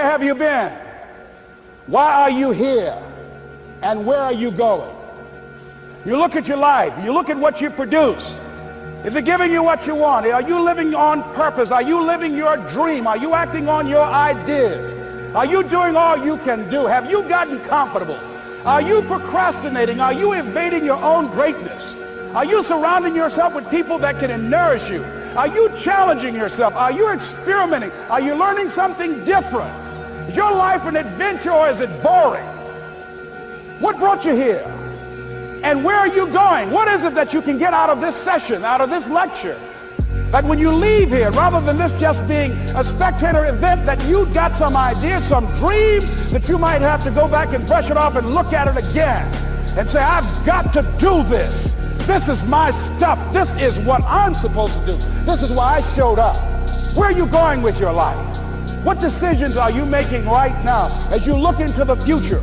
Where have you been? Why are you here? And where are you going? You look at your life. You look at what you produced. Is it giving you what you want? Are you living on purpose? Are you living your dream? Are you acting on your ideas? Are you doing all you can do? Have you gotten comfortable? Are you procrastinating? Are you evading your own greatness? Are you surrounding yourself with people that can nourish you? Are you challenging yourself? Are you experimenting? Are you learning something different? Is your life an adventure or is it boring? What brought you here? And where are you going? What is it that you can get out of this session, out of this lecture? That when you leave here, rather than this just being a spectator event, that you got some idea, some dream that you might have to go back and brush it off and look at it again and say, I've got to do this. This is my stuff. This is what I'm supposed to do. This is why I showed up. Where are you going with your life? What decisions are you making right now as you look into the future?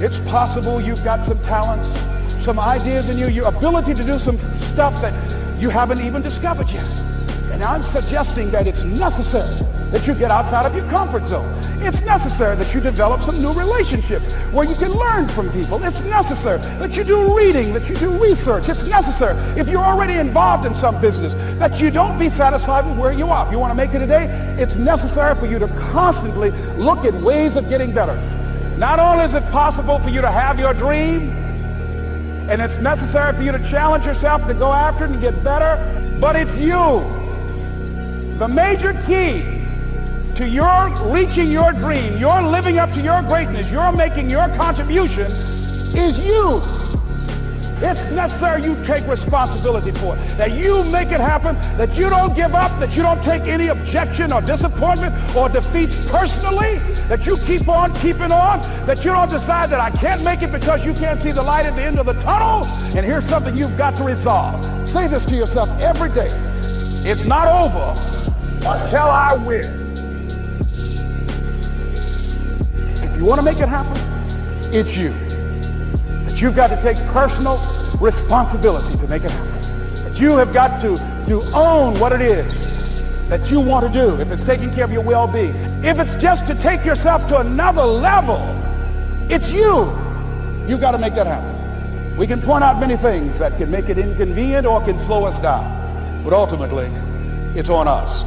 It's possible you've got some talents, some ideas in you, your ability to do some stuff that you haven't even discovered yet. And I'm suggesting that it's necessary that you get outside of your comfort zone. It's necessary that you develop some new relationships where you can learn from people. It's necessary that you do reading, that you do research. It's necessary if you're already involved in some business that you don't be satisfied with where you are. If you want to make it today, it's necessary for you to constantly look at ways of getting better. Not only is it possible for you to have your dream, and it's necessary for you to challenge yourself to go after it and get better, but it's you. The major key to your reaching your dream, your living up to your greatness, your making your contribution is you. It's necessary you take responsibility for it, that you make it happen, that you don't give up, that you don't take any objection or disappointment or defeats personally, that you keep on keeping on, that you don't decide that I can't make it because you can't see the light at the end of the tunnel. And here's something you've got to resolve. Say this to yourself every day. It's not over until I win. If you want to make it happen, it's you. But you've got to take personal responsibility to make it happen. But you have got to, to own what it is that you want to do. If it's taking care of your well-being, if it's just to take yourself to another level, it's you. You've got to make that happen. We can point out many things that can make it inconvenient or can slow us down. But ultimately, it's on us.